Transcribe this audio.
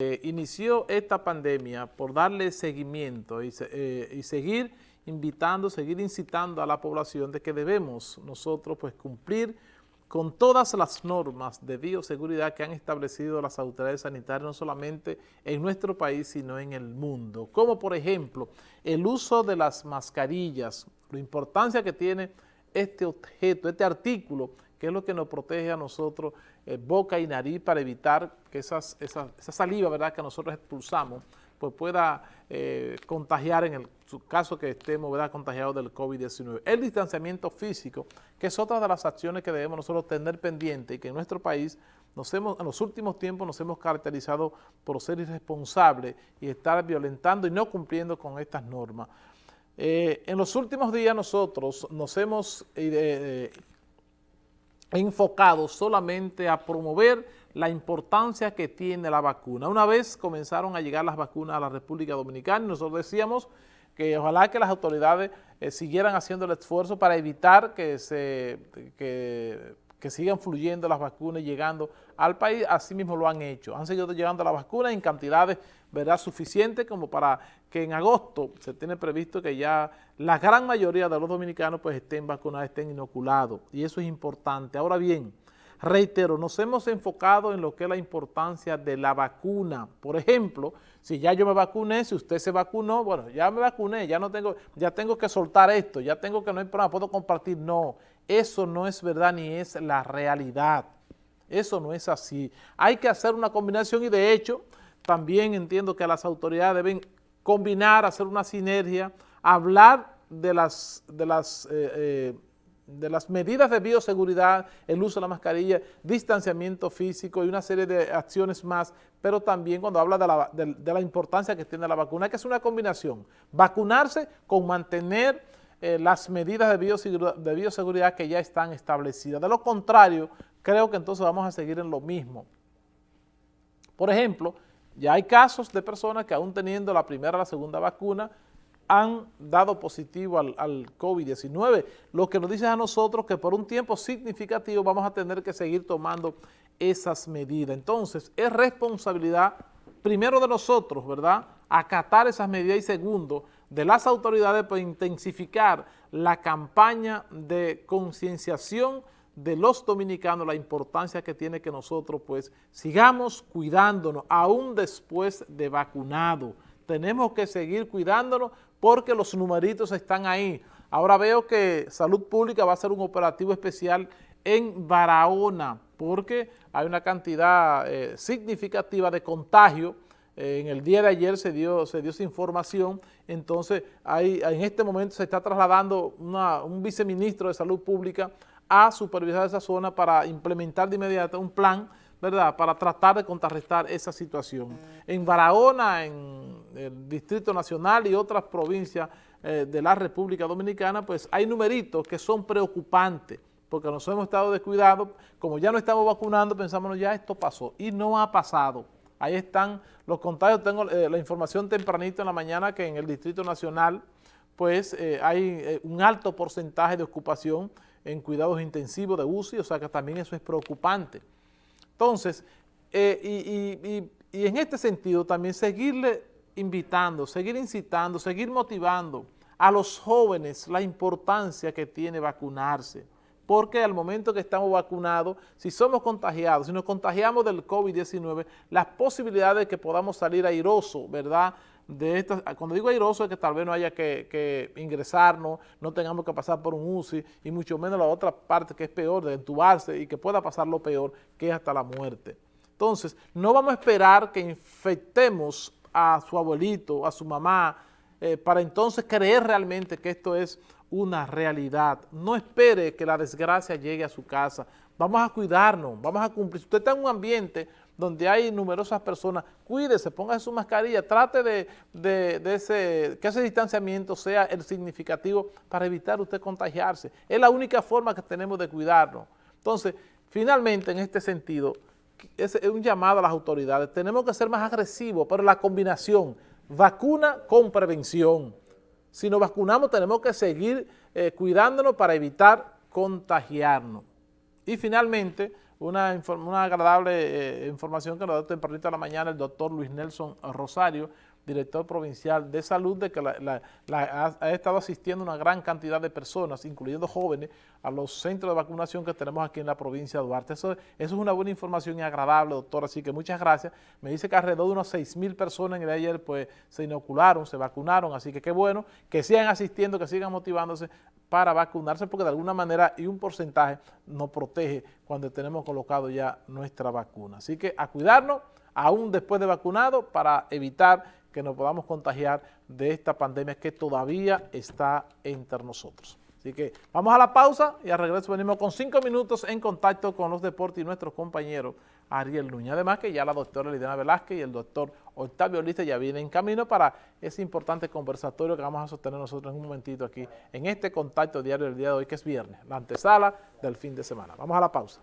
Eh, inició esta pandemia por darle seguimiento y, eh, y, seguir invitando, seguir incitando a la población de que debemos nosotros pues cumplir con todas las normas de bioseguridad que han establecido las autoridades sanitarias no solamente en nuestro país sino en el mundo, como por ejemplo el uso de las mascarillas, la importancia que tiene este objeto, este artículo que es lo que nos protege a nosotros eh, boca y nariz para evitar que esas, esa, saliva ¿verdad? que nosotros expulsamos pues pueda eh, contagiar en el caso que estemos ¿verdad? contagiados del COVID-19. El distanciamiento físico, que es otra de las acciones que debemos nosotros tener pendiente y que en nuestro país nos hemos, en los últimos tiempos nos hemos caracterizado por ser irresponsables y estar violentando y no cumpliendo con estas normas. Eh, en los últimos días nosotros nos hemos enfocado solamente a promover la importancia que tiene la vacuna. Una vez comenzaron a llegar las vacunas a la República Dominicana, nosotros decíamos que ojalá que las autoridades eh, siguieran haciendo el esfuerzo para evitar que se que sigan fluyendo las vacunas y llegando al país, así mismo lo han hecho. Han seguido llegando las vacunas en cantidades ¿verdad? suficientes como para que en agosto se tiene previsto que ya la gran mayoría de los dominicanos pues estén vacunados, estén inoculados. Y eso es importante. Ahora bien, reitero, nos hemos enfocado en lo que es la importancia de la vacuna. Por ejemplo, si ya yo me vacuné, si usted se vacunó, bueno, ya me vacuné, ya no tengo, ya tengo que soltar esto, ya tengo que no hay problema, puedo compartir. No, eso no es verdad ni es la realidad. Eso no es así. Hay que hacer una combinación y de hecho también entiendo que las autoridades deben combinar, hacer una sinergia, hablar de las, de las, eh, eh, de las medidas de bioseguridad, el uso de la mascarilla, distanciamiento físico y una serie de acciones más, pero también cuando habla de la, de la importancia que tiene la vacuna, que hacer una combinación, vacunarse con mantener eh, las medidas de bioseguridad, de bioseguridad que ya están establecidas. De lo contrario, creo que entonces vamos a seguir en lo mismo. Por ejemplo, ya hay casos de personas que aún teniendo la primera o la segunda vacuna han dado positivo al, al COVID-19, lo que nos dice a nosotros que por un tiempo significativo vamos a tener que seguir tomando esas medidas. Entonces, es responsabilidad primero de nosotros, ¿verdad?, acatar esas medidas y segundo, de las autoridades para intensificar la campaña de concienciación de los dominicanos, la importancia que tiene que nosotros pues sigamos cuidándonos aún después de vacunado. Tenemos que seguir cuidándonos porque los numeritos están ahí. Ahora veo que Salud Pública va a hacer un operativo especial en Barahona porque hay una cantidad eh, significativa de contagio en el día de ayer se dio, se dio esa información, entonces hay, en este momento se está trasladando un viceministro de Salud Pública a supervisar esa zona para implementar de inmediato un plan, ¿verdad?, para tratar de contrarrestar esa situación. En Barahona, en el Distrito Nacional y otras provincias eh, de la República Dominicana, pues hay numeritos que son preocupantes, porque nos hemos estado descuidados, como ya no estamos vacunando, pensamos, ya esto pasó, y no ha pasado. Ahí están los contagios, tengo eh, la información tempranito en la mañana que en el Distrito Nacional pues eh, hay un alto porcentaje de ocupación en cuidados intensivos de UCI, o sea que también eso es preocupante. Entonces, y, y en este sentido también seguirle invitando, seguir incitando, seguir motivando a los jóvenes la importancia que tiene vacunarse porque al momento que estamos vacunados, si somos contagiados, si nos contagiamos del COVID-19, las posibilidades de que podamos salir airoso, ¿verdad?, de estas, cuando digo airoso es que tal vez no haya que, ingresarnos, no tengamos que pasar por un UCI y mucho menos la otra parte que es peor, de entubarse y que pueda pasar lo peor, que es hasta la muerte. Entonces, no vamos a esperar que infectemos a su abuelito, a su mamá, eh, para entonces creer realmente que esto es una realidad. No espere que la desgracia llegue a su casa. Vamos a cuidarnos, vamos a cumplir. Si usted está en un ambiente donde hay numerosas personas, cuídese, ponga su mascarilla, trate de, ese, que ese distanciamiento sea el significativo para evitar usted contagiarse. Es la única forma que tenemos de cuidarnos. Entonces, finalmente, en este sentido, es un llamado a las autoridades. Tenemos que ser más agresivos, pero la combinación vacuna con prevención. Si nos vacunamos tenemos que seguir eh, cuidándonos para evitar contagiarnos. Y finalmente, una, una agradable eh, información que nos da tempranito a la mañana el doctor Luis Nelson Rosario, director provincial de salud, de que ha, estado asistiendo una gran cantidad de personas, incluyendo jóvenes, a los centros de vacunación que tenemos aquí en la provincia de Duarte. Eso, es una buena información y agradable, doctor, así que muchas gracias. Me dice que alrededor de unos 6 mil personas en el ayer pues, se inocularon, se vacunaron, así que qué bueno que sigan asistiendo, que sigan motivándose para vacunarse, porque de alguna manera y un porcentaje nos protege cuando tenemos colocado ya nuestra vacuna. Así que a cuidarnos, aún después de vacunado, para evitar que nos podamos contagiar de esta pandemia que todavía está entre nosotros. Así que vamos a la pausa y al regreso venimos con cinco minutos en contacto con los deportes y nuestros compañeros Ariel Núñez. Además que ya la doctora Lidiana Velázquez y el doctor Octavio Lista ya vienen en camino para ese importante conversatorio que vamos a sostener nosotros en un momentito aquí en este contacto diario del día de hoy que es viernes, la antesala del fin de semana. Vamos a la pausa.